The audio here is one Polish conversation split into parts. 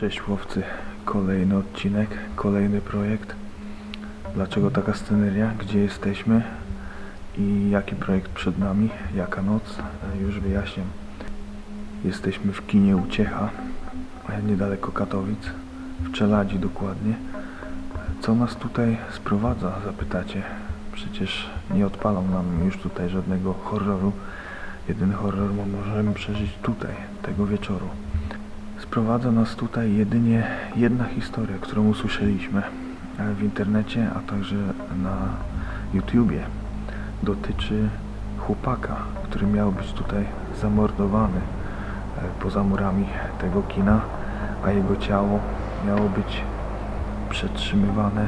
Cześć łowcy, kolejny odcinek, kolejny projekt. Dlaczego taka sceneria? Gdzie jesteśmy? I jaki projekt przed nami? Jaka noc? Już wyjaśniam. Jesteśmy w kinie Uciecha, niedaleko Katowic, w Czeladzi dokładnie. Co nas tutaj sprowadza, zapytacie? Przecież nie odpalą nam już tutaj żadnego horroru. Jedyny horror możemy przeżyć tutaj, tego wieczoru. Sprowadza nas tutaj jedynie jedna historia, którą usłyszeliśmy e, w internecie, a także na YouTubie. Dotyczy chłopaka, który miał być tutaj zamordowany e, poza murami tego kina, a jego ciało miało być przetrzymywane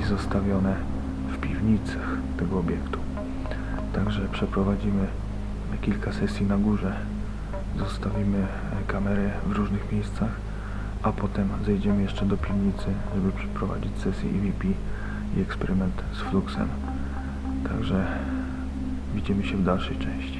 i zostawione w piwnicach tego obiektu. Także przeprowadzimy kilka sesji na górze zostawimy kamery w różnych miejscach, a potem zejdziemy jeszcze do piwnicy, żeby przeprowadzić sesję EVP i eksperyment z fluxem. Także widzimy się w dalszej części.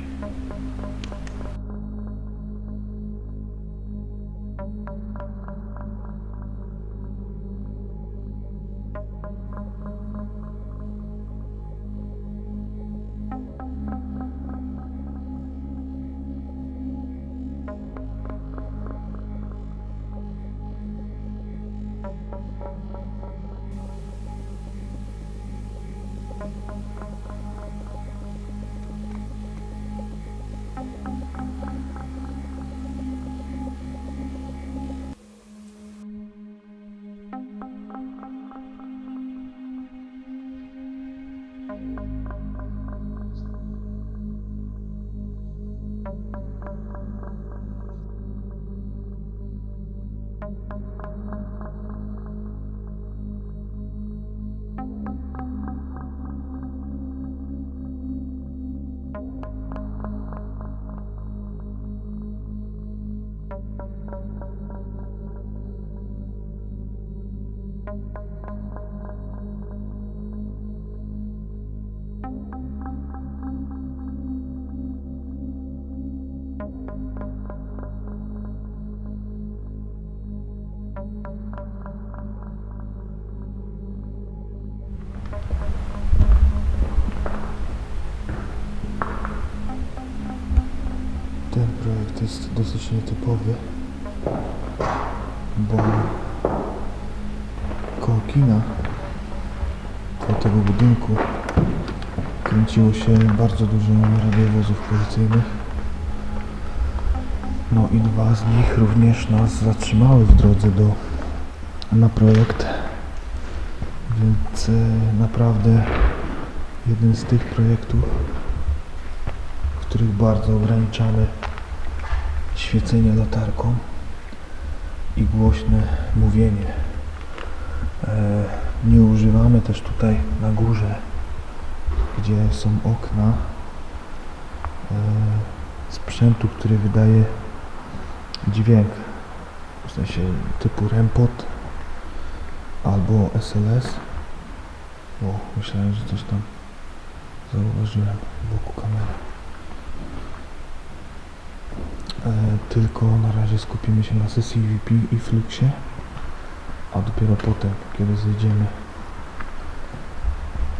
Jest dosyć nietypowy, bo koło kina, koło tego budynku kręciło się bardzo dużo radiowozów policyjnych. No i dwa z nich również nas zatrzymały w drodze do, na projekt. Więc e, naprawdę jeden z tych projektów, w których bardzo ograniczamy świecenie latarką i głośne mówienie. E, nie używamy też tutaj na górze, gdzie są okna, e, sprzętu, który wydaje dźwięk, w sensie typu REMPOT albo SLS. O, myślałem, że coś tam zauważyłem wokół kamery. E, tylko na razie skupimy się na sesji VP i Fluxie, a dopiero potem, kiedy zejdziemy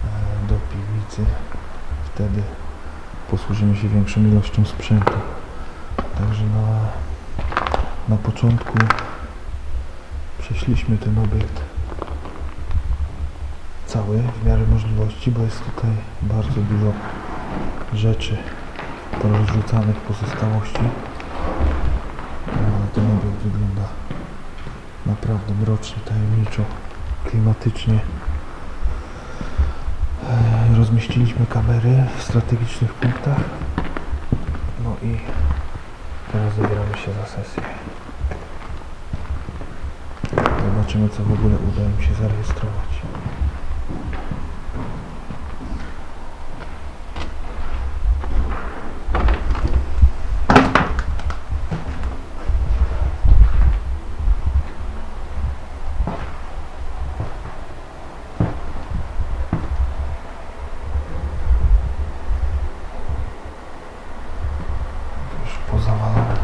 e, do piwnicy, wtedy posłużymy się większą ilością sprzętu. Także na, na początku przeszliśmy ten obiekt cały w miarę możliwości, bo jest tutaj bardzo dużo rzeczy porozrzucanych pozostałości. Ale ten wygląda naprawdę mrocznie, tajemniczo, klimatycznie. E, Rozmieściliśmy kamery w strategicznych punktach. No i teraz zabieramy się za sesję. Zobaczymy co w ogóle uda im się zarejestrować. Już pozawalone.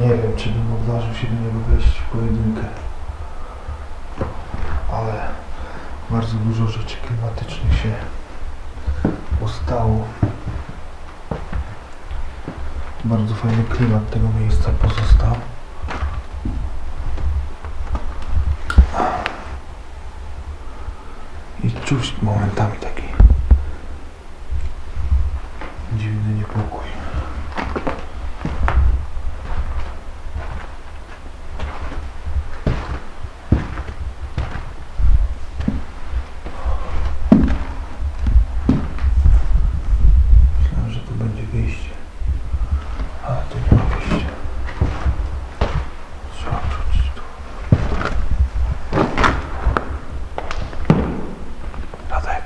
Nie wiem, czy bym odważył się do niego wejść w pojedynkę. Ale bardzo dużo rzeczy klimatycznych się ustało. Bardzo fajny klimat tego miejsca pozostał. I czuć momentami taki dziwny niepokój. Myślałem, że tu będzie wyjście, ale tu nie ma wyjścia. Trzeba wrócić tu. Radek.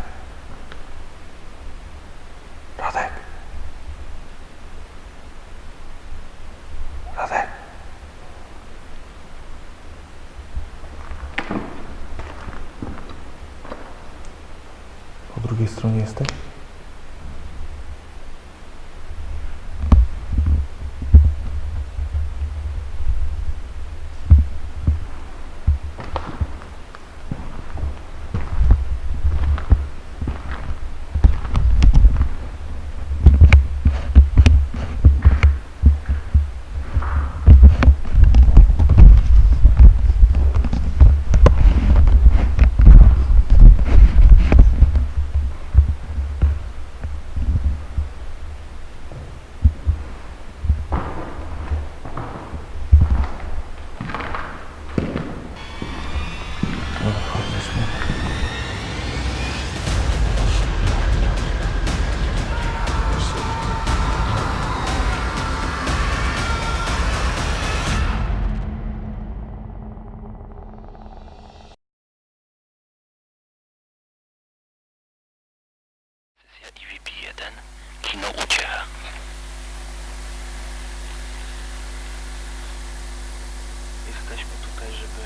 Radek. Radek. Po drugiej stronie jesteś? Sesja EVP1 Kino Uciecha Jesteśmy tutaj, żeby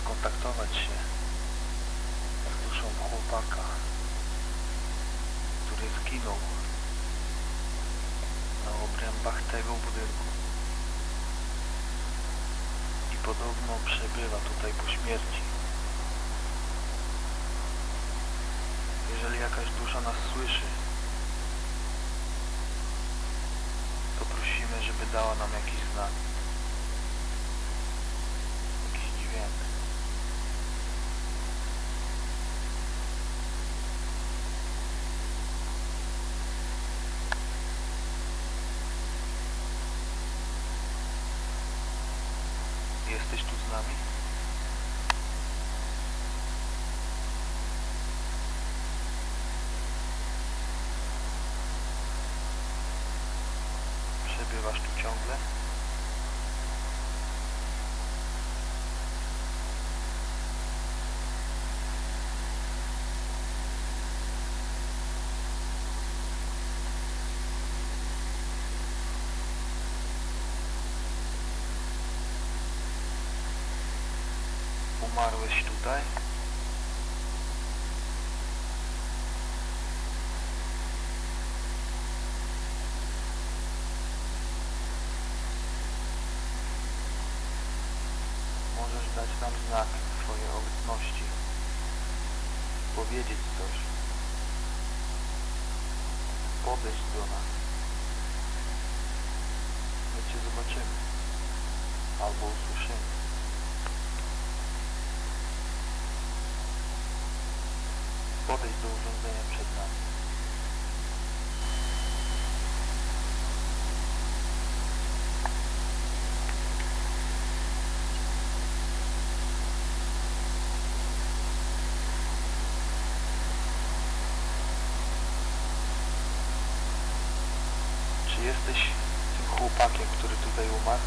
skontaktować się z duszą chłopaka, który zginął na obrębach tego budynku. I podobno przebywa tutaj po śmierci. Jeżeli jakaś dusza nas słyszy, to prosimy, żeby dała nam jakiś znak. Jakiś dźwięk. Jesteś tu z nami? Przebywasz tu ciągle? Umarłeś tutaj? Możesz dać nam znak swojej obecności. Powiedzieć coś. Podejść do nas. My Cię zobaczymy. Albo usłyszymy. Podejdź do urządzenia przed nami. Czy jesteś tym chłopakiem, który tutaj umarł?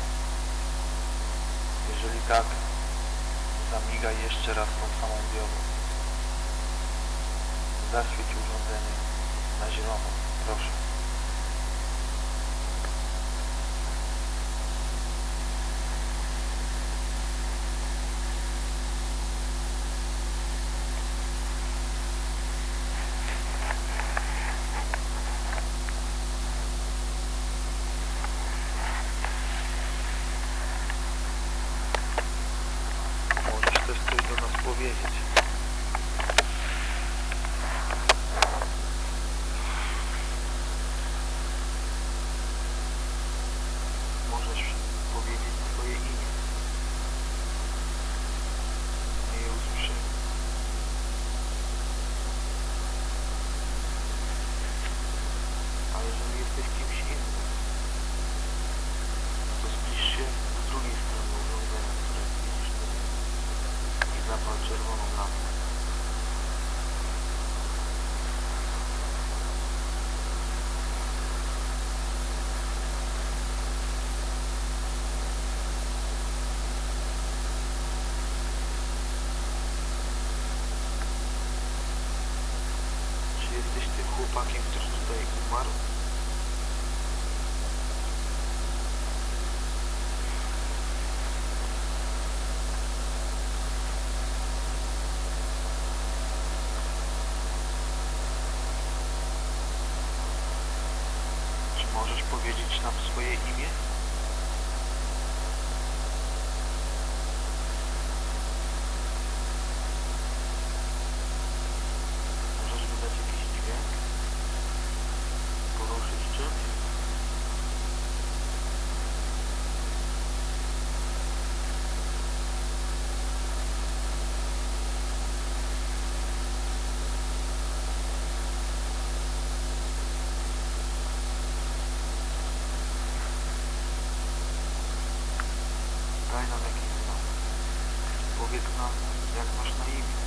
Jeżeli tak, zamigaj jeszcze raz tą samą diodą. Zaświeć urządzenie na zielono, proszę. chłopakiem, który tutaj umarł. Czy możesz powiedzieć nam swoje imię? від нас, як ваш наївність.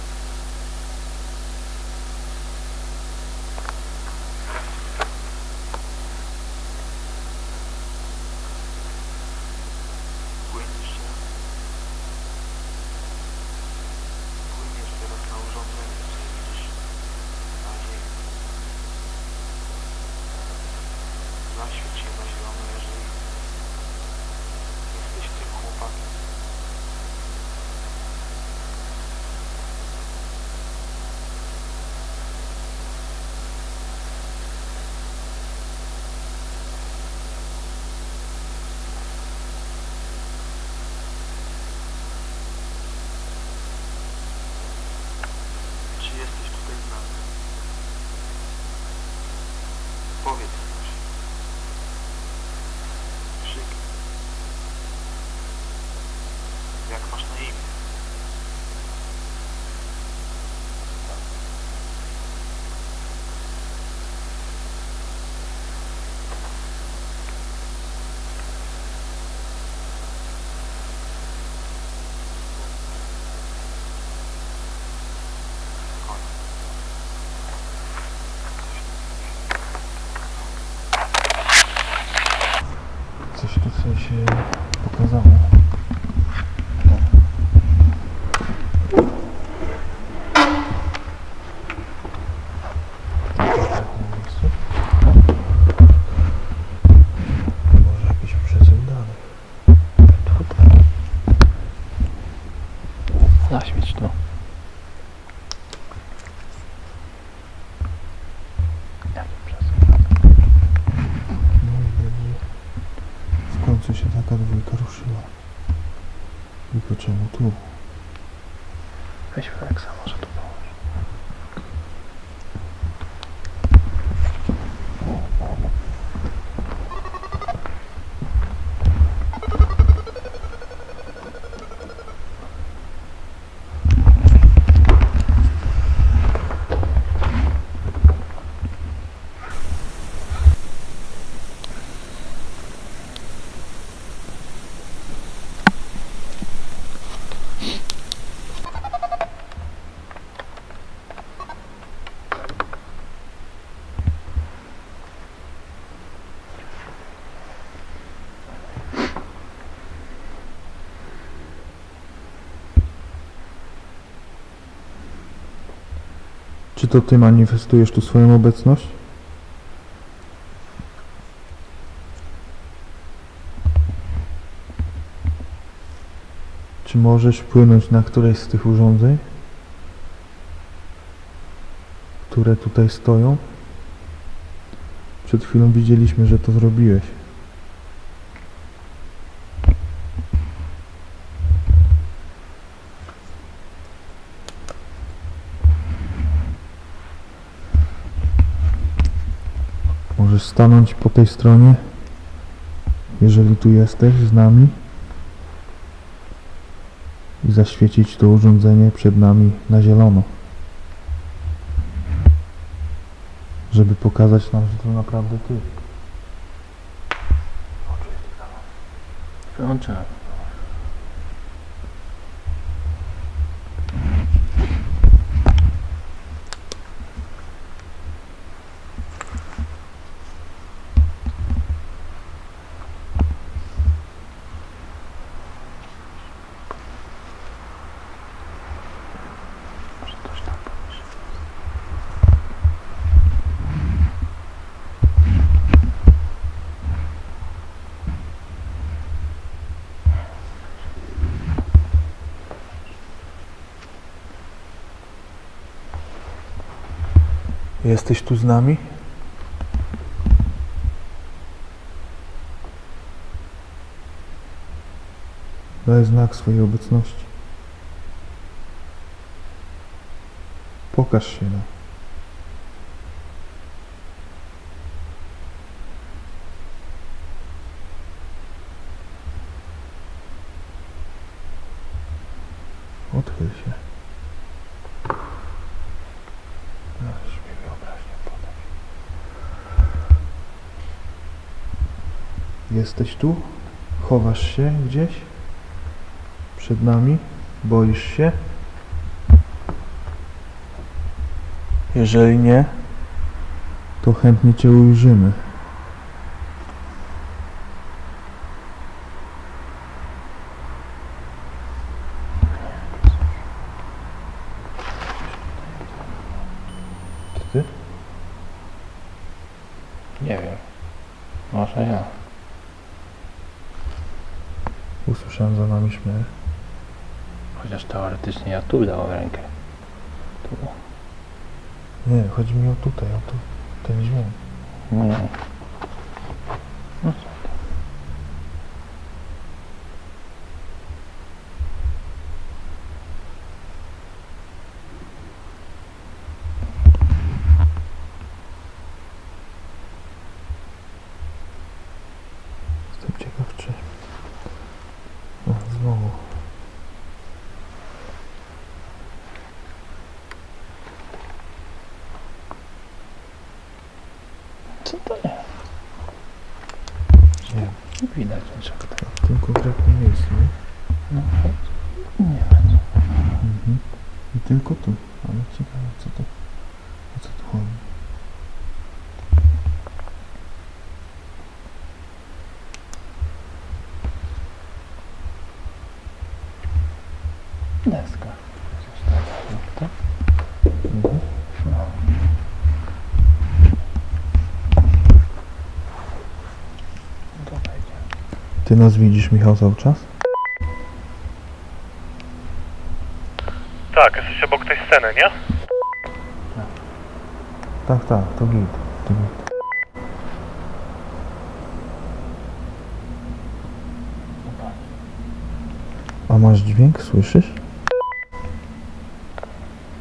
to Ty manifestujesz tu swoją obecność? Czy możesz płynąć na któreś z tych urządzeń, które tutaj stoją? Przed chwilą widzieliśmy, że to zrobiłeś. Stanąć po tej stronie, jeżeli tu jesteś z nami i zaświecić to urządzenie przed nami na zielono. Żeby pokazać nam, że to naprawdę ty. Wyłączyłem. Jesteś tu z nami? Daj znak swojej obecności. Pokaż się nam. Odchyl się. Możesz mi wyobraźnię podać. Jesteś tu? Chowasz się gdzieś? Przed nami? Boisz się? Jeżeli nie, to chętnie Cię ujrzymy. To Ty? Nie wiem. Może ja. Usłyszałem za nami śmiech. Chociaż teoretycznie ja tu dałem rękę. Tu. Nie, chodzi mi o tutaj, o tu, ten dźwięk. No co? Jestem ciekaw, czy... O, znowu. Co to jest? Nie, Nie widać niczego tam. w tym konkretnym miejscu, nie? No, nie wiem. Mhm. I tylko tu. Ale ciekawe, co to... O co tu chodzi? Deska. Coś tak, tak? Mhm. No. To będzie. Ty nas widzisz, Michał, cały czas? Tak, jesteś obok tej sceny, nie? Tak, tak, to git. To git. A masz dźwięk, słyszysz?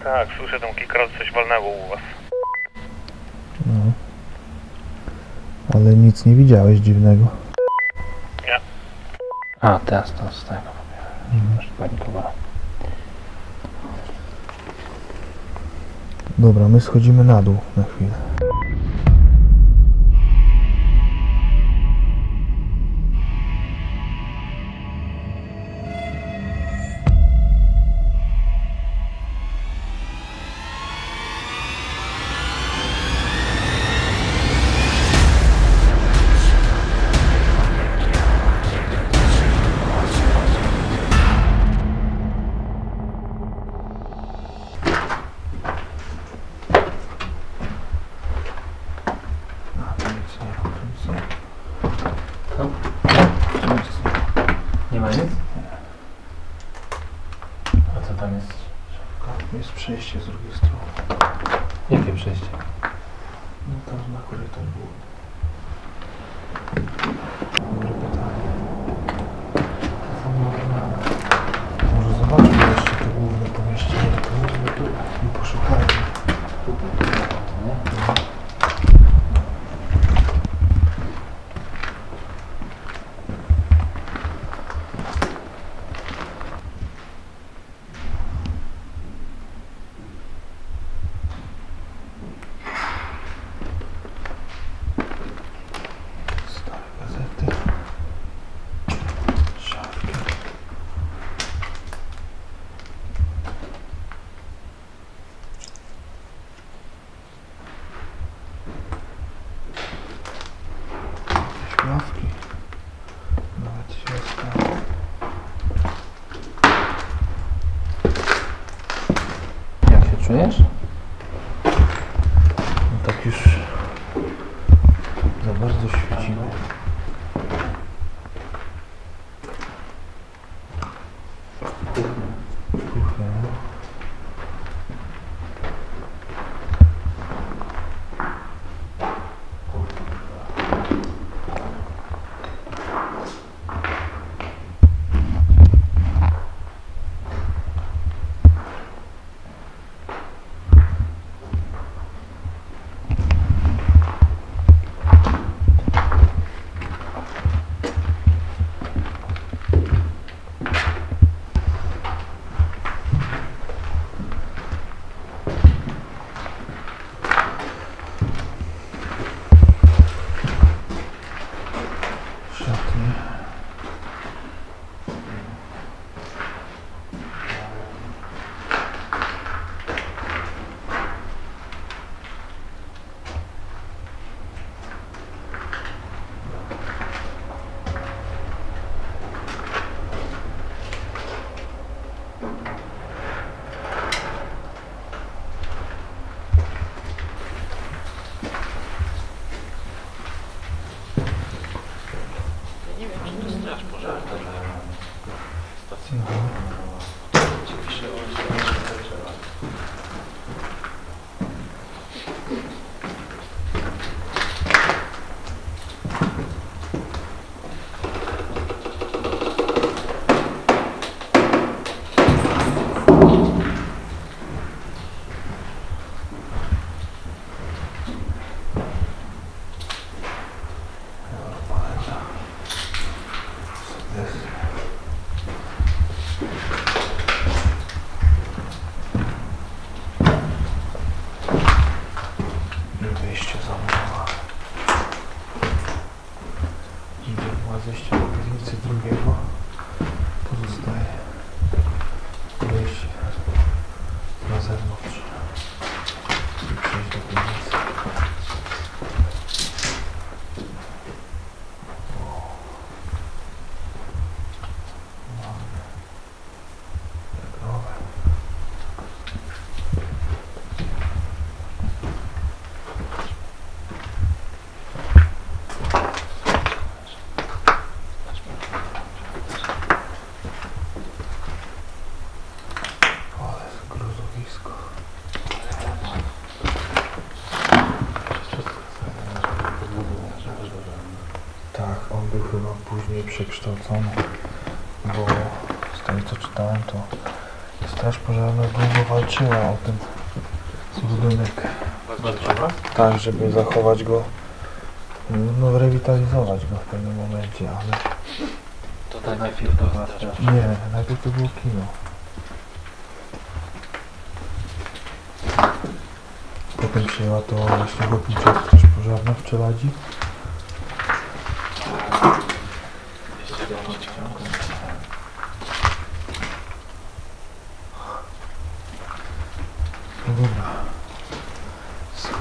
Tak, słyszę tam kilka razy coś walnęło u was. No. Ale nic nie widziałeś dziwnego. A, teraz to z tego. Już panikowałem. Dobra, my schodzimy na dół na chwilę. Przekształcony, bo z tego co czytałem, to Straż Pożarna długo walczyła o ten budynek. Tak, żeby zachować go, no rewitalizować go w pewnym momencie, ale To najpierw to była straż. nie, najpierw to było kino. Potem przyjęła to właśnie Ochotnicza Straż Pożarna w Czeladzi. No dobra.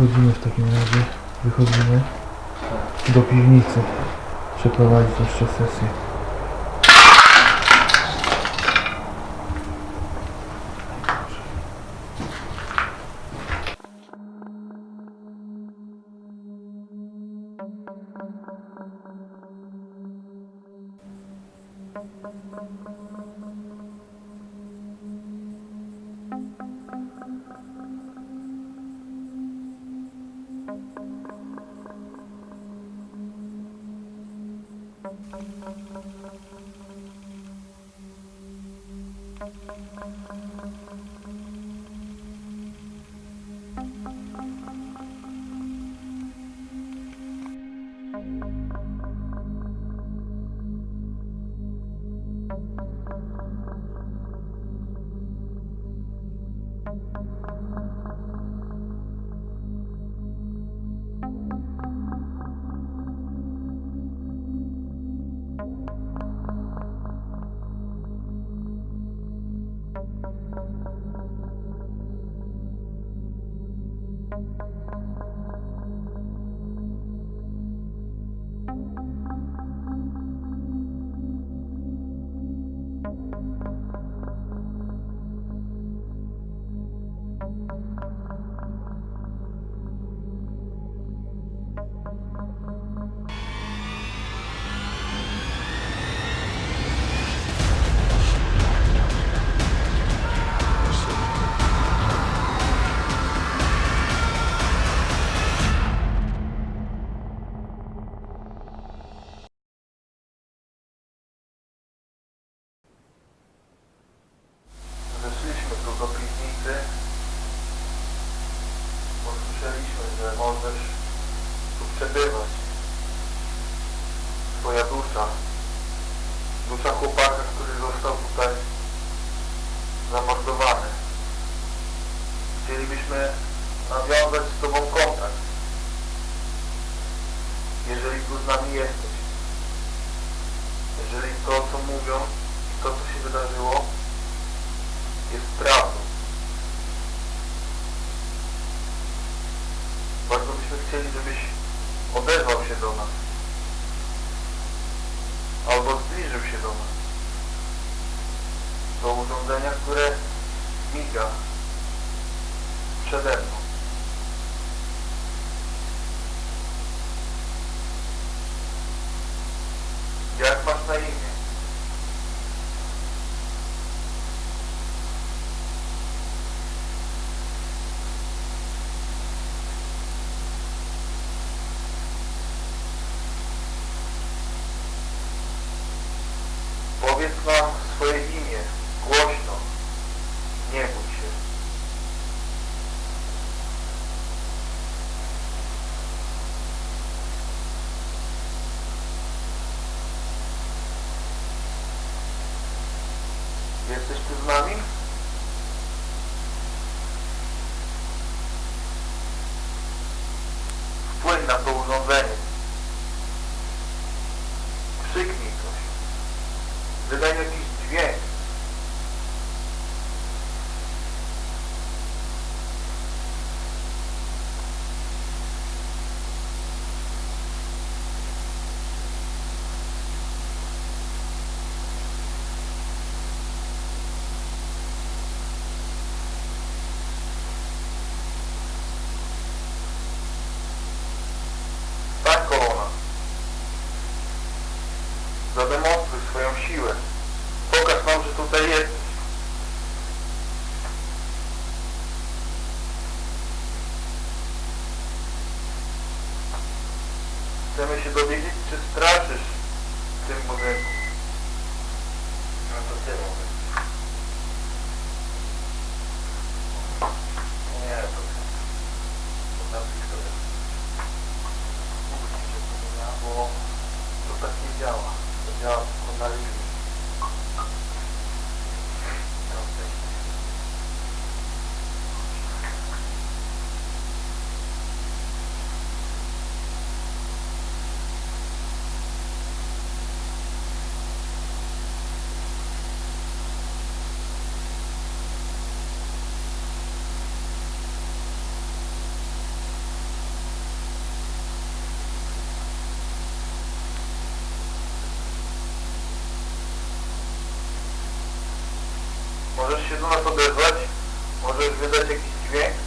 Schodzimy w takim razie, wychodzimy do piwnicy. Przeprowadzić jeszcze sesję. powiedz nam swoje imię głośno. Nie bój się. Jesteś tu z nami? Wpłyń na to urządzenie. investidor desde Możesz się do nas odezwać, możesz wydać jakiś dźwięk.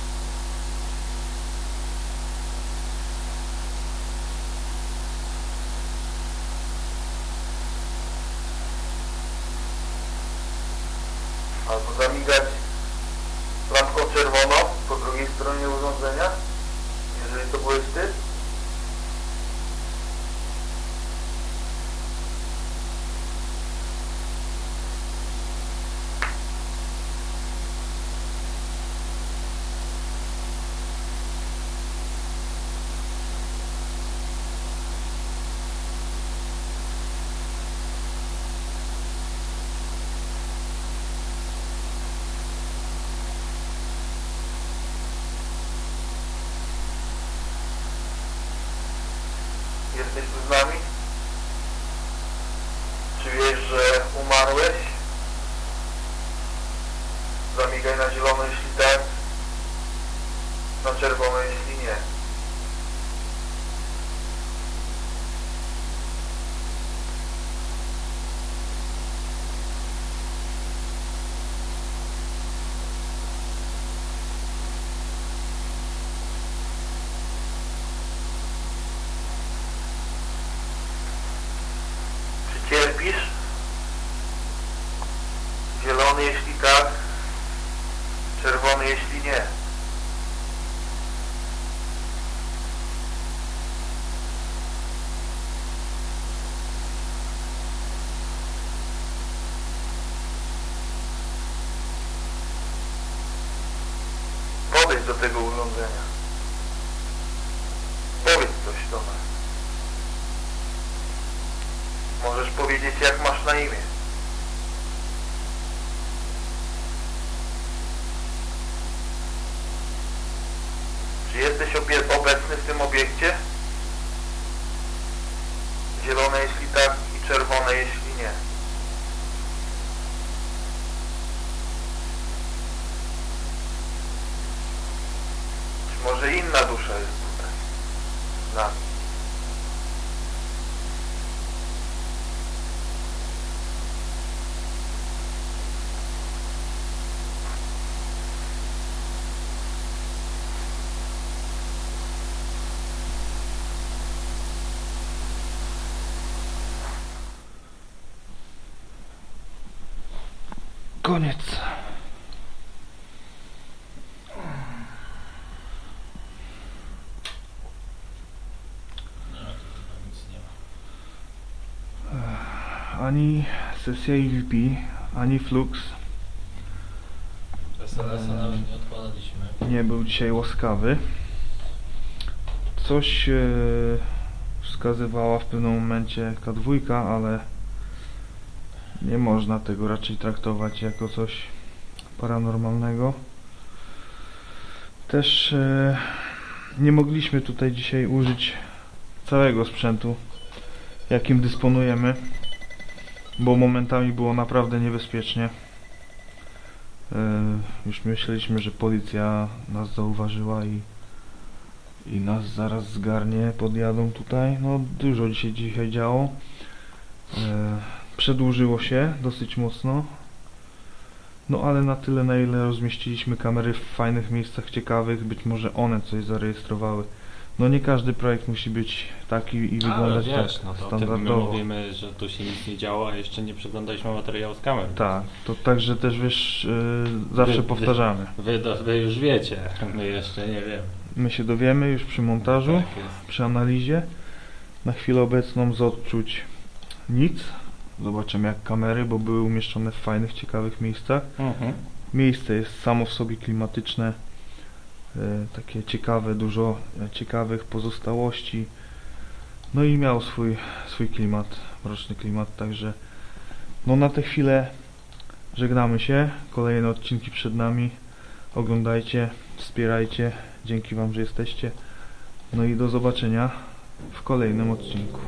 deles nomes zaczepisz? Zielony jeśli tak, czerwony jeśli nie. Podejdź do tego urządzenia. Powiedz coś do nas. Możesz powiedzieć jak masz na imię. Czy jesteś obecny w tym obiekcie? Zielone jeśli tak i czerwone jeśli nie. Czy może inna dusza jest tutaj? Z nami. Koniec. Ani sesja EVP, ani Flux SLS-a nawet nie odpalaliśmy. nie był dzisiaj łaskawy. Coś e, wskazywała w pewnym momencie K2, ale nie można tego raczej traktować jako coś paranormalnego. Też e, nie mogliśmy tutaj dzisiaj użyć całego sprzętu, jakim dysponujemy, bo momentami było naprawdę niebezpiecznie. E, Już myśleliśmy, że policja nas zauważyła i, i nas zaraz zgarnie, podjadą tutaj. No dużo dzisiaj dzisiaj działo. E, Przedłużyło się dosyć mocno. No ale na tyle na ile rozmieściliśmy kamery w fajnych miejscach ciekawych, być może one coś zarejestrowały. No nie każdy projekt musi być taki i Ale wyglądać wiesz, tak no to tym my standardowo. mówimy, że tu się nic nie działo, a jeszcze nie przeglądaliśmy materiału z kamer. Tak, to także też wiesz, yy, zawsze Wy- wy- powtarzamy. Wy, do, wy już wiecie, my jeszcze nie wiemy. My się dowiemy już przy montażu, Tak przy analizie. Na chwilę obecną z odczuć nic. Zobaczymy jak kamery, bo były umieszczone w fajnych, ciekawych miejscach. Mhm. Miejsce jest samo w sobie klimatyczne, e, takie ciekawe, dużo e, ciekawych pozostałości. No i miał swój, swój klimat, mroczny klimat, także no na tę chwilę żegnamy się. Kolejne odcinki przed nami. Oglądajcie, wspierajcie. Dzięki Wam, że jesteście. No i do zobaczenia w kolejnym odcinku.